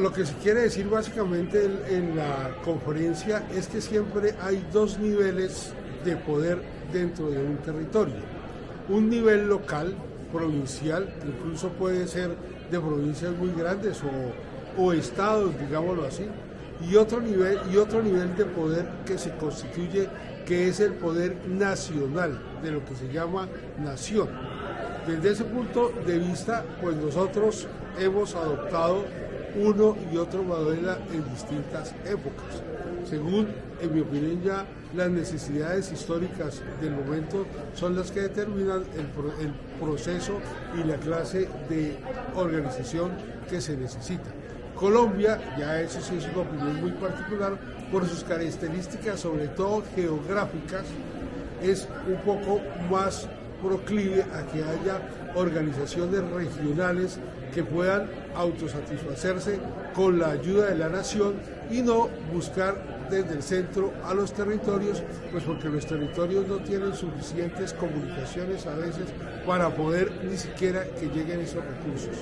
lo que se quiere decir básicamente en, la conferencia es que siempre hay dos niveles de poder dentro de un territorio. Un nivel local, provincial, incluso puede ser de provincias muy grandes o, o estados, digámoslo así, y otro nivel y otro nivel de poder que se constituye que es el poder nacional de lo que se llama nación. Desde ese punto de vista, pues nosotros hemos adoptado uno y otro modelo en distintas épocas. Según, en mi opinión, ya las necesidades históricas del momento son las que determinan el, el proceso y la clase de organización que se necesita. Colombia, ya eso sí es una opinión muy particular, por sus características, sobre todo geográficas, es un poco más proclive a que haya organizaciones regionales que puedan autosatisfacerse con la ayuda de la nación y no buscar desde el centro a los territorios, pues porque los territorios no tienen suficientes comunicaciones a veces para poder ni siquiera que lleguen esos recursos.